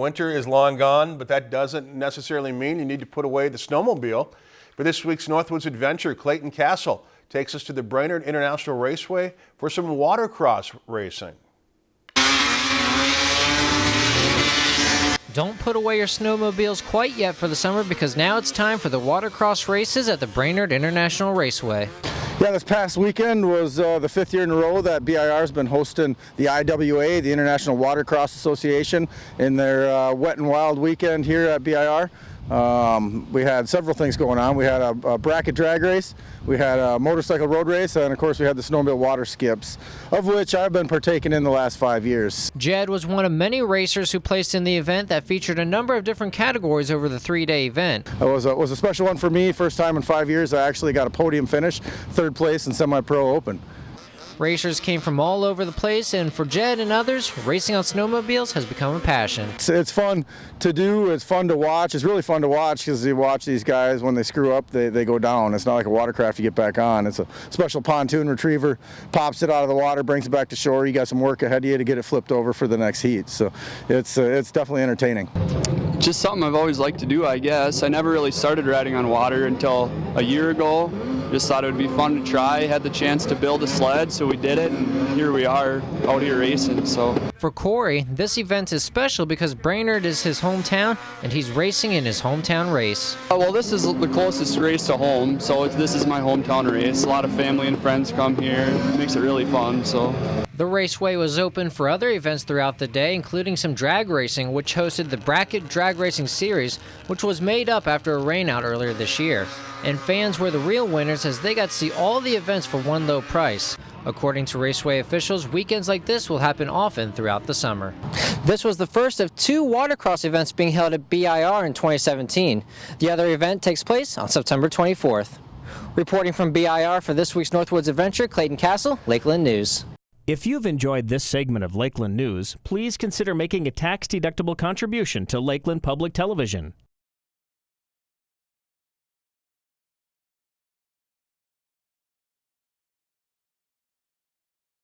Winter is long gone, but that doesn't necessarily mean you need to put away the snowmobile. For this week's Northwoods Adventure, Clayton Castle takes us to the Brainerd International Raceway for some watercross racing. Don't put away your snowmobiles quite yet for the summer because now it's time for the watercross races at the Brainerd International Raceway. Yeah, this past weekend was uh, the fifth year in a row that BIR has been hosting the IWA, the International Watercross Association, in their uh, wet and wild weekend here at BIR. Um, we had several things going on. We had a, a, bracket drag race, we had a motorcycle road race, and of course we had the snowmobile water skips, of which I've been partaking in the last five years. Jed was one of many racers who placed in the event that featured a number of different categories over the three-day event. It was a, was a special one for me. First time in five years I actually got a podium finish, third place in semi-pro open. Racers came from all over the place, and for Jed and others, racing on snowmobiles has become a passion. It's, it's fun to do, it's fun to watch. It's really fun to watch because you watch these guys, when they screw up, they, they go down. It's not like a watercraft you get back on. It's a special pontoon retriever, pops it out of the water, brings it back to shore. You got some work ahead of you to get it flipped over for the next heat. So it's, uh, it's definitely entertaining. Just something I've always liked to do, I guess. I never really started riding on water until a year ago. Just thought it would be fun to try. Had the chance to build a sled, so we did it, and here we are out here racing. So for Corey, this event is special because Brainerd is his hometown, and he's racing in his hometown race. Uh, well, this is the closest race to home, so this is my hometown race. A lot of family and friends come here. It makes it really fun. So. The raceway was open for other events throughout the day, including some drag racing, which hosted the Bracket Drag Racing Series, which was made up after a rainout earlier this year. And fans were the real winners as they got to see all the events for one low price. According to Raceway officials, weekends like this will happen often throughout the summer. This was the first of two watercross events being held at BIR in 2017. The other event takes place on September 24th. Reporting from BIR for this week's Northwoods Adventure, Clayton Castle, Lakeland News. If you've enjoyed this segment of Lakeland News, please consider making a tax-deductible contribution to Lakeland Public Television.